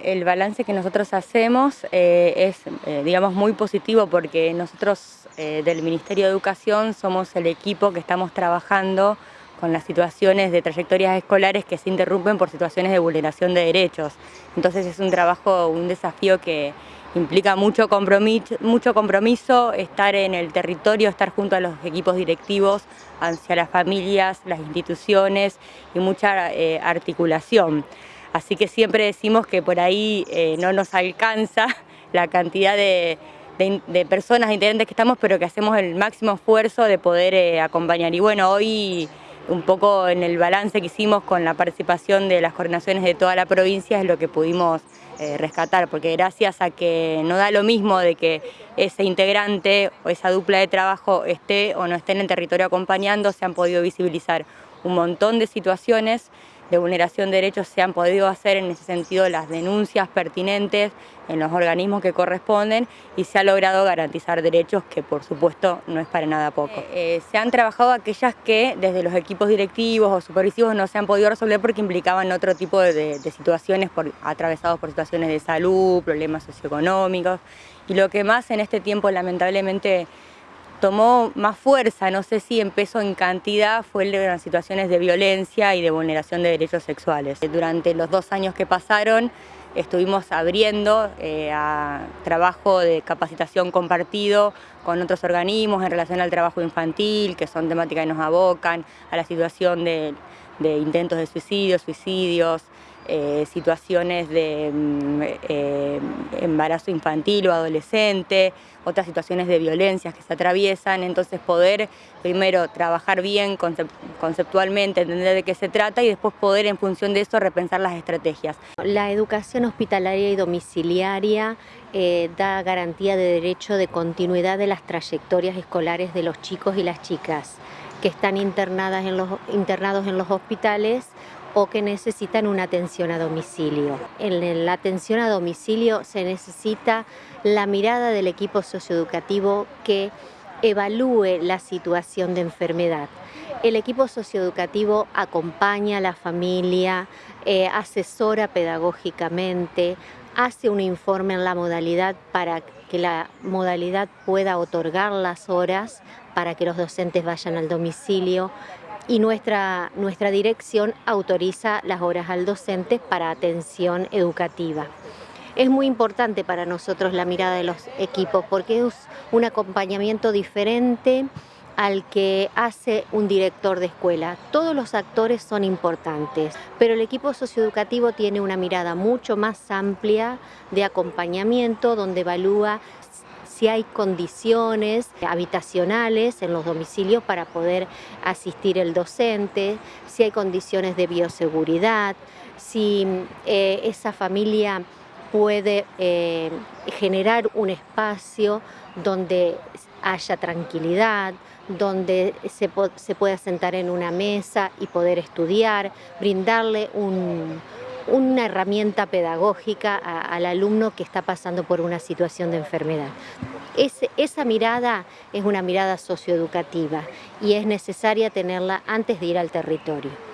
El balance que nosotros hacemos eh, es, eh, digamos, muy positivo porque nosotros eh, del Ministerio de Educación somos el equipo que estamos trabajando con las situaciones de trayectorias escolares que se interrumpen por situaciones de vulneración de derechos. Entonces es un trabajo, un desafío que implica mucho compromiso, mucho compromiso estar en el territorio, estar junto a los equipos directivos, hacia las familias, las instituciones y mucha articulación. Así que siempre decimos que por ahí eh, no nos alcanza la cantidad de, personas, de integrantes que estamos, pero que hacemos el máximo esfuerzo de poder eh, acompañar. Y bueno, hoy un poco en el balance que hicimos con la participación de las coordinaciones de toda la provincia es lo que pudimos eh, rescatar, porque gracias a que no da lo mismo de que ese integrante o esa dupla de trabajo esté o no esté en el territorio acompañando, se han podido visibilizar un montón de situaciones de vulneración de derechos se han podido hacer en ese sentido las denuncias pertinentes en los organismos que corresponden y se ha logrado garantizar derechos que por supuesto no es para nada poco. Eh, se han trabajado aquellas que desde los equipos directivos o supervisivos no se han podido resolver porque implicaban otro tipo de, situaciones por, atravesados por situaciones de salud, problemas socioeconómicos y lo que más en este tiempo lamentablemente tomó más fuerza, no sé si en peso en cantidad, fue las situaciones de violencia y de vulneración de derechos sexuales. Durante los dos años que pasaron estuvimos abriendo eh, a trabajo de capacitación compartido con otros organismos en relación al trabajo infantil, que son temáticas que nos abocan, a la situación de, intentos de suicidio, suicidios, eh, situaciones de mm, eh, embarazo infantil o adolescente, otras situaciones de violencias que se atraviesan, entonces poder primero trabajar bien conceptualmente, entender de qué se trata y después poder en función de eso repensar las estrategias. La educación hospitalaria y domiciliaria eh, da garantía de derecho de continuidad de las trayectorias escolares de los chicos y las chicas que están internadas en los, internados en los hospitales o que necesitan una atención a domicilio. En la atención a domicilio se necesita la mirada del equipo socioeducativo que evalúe la situación de enfermedad. El equipo socioeducativo acompaña a la familia, eh, asesora pedagógicamente, hace un informe en la modalidad para que la modalidad pueda otorgar las horas para que los docentes vayan al domicilio, y nuestra, nuestra dirección autoriza las horas al docente para atención educativa. Es muy importante para nosotros la mirada de los equipos porque es un acompañamiento diferente al que hace un director de escuela. Todos los actores son importantes, pero el equipo socioeducativo tiene una mirada mucho más amplia de acompañamiento donde evalúa si hay condiciones habitacionales en los domicilios para poder asistir el docente, si hay condiciones de bioseguridad, si eh, esa familia puede eh, generar un espacio donde haya tranquilidad, donde se, se, pueda sentar en una mesa y poder estudiar, brindarle una herramienta pedagógica al alumno que está pasando por una situación de enfermedad esa mirada es una mirada socioeducativa y es necesaria tenerla antes de ir al territorio.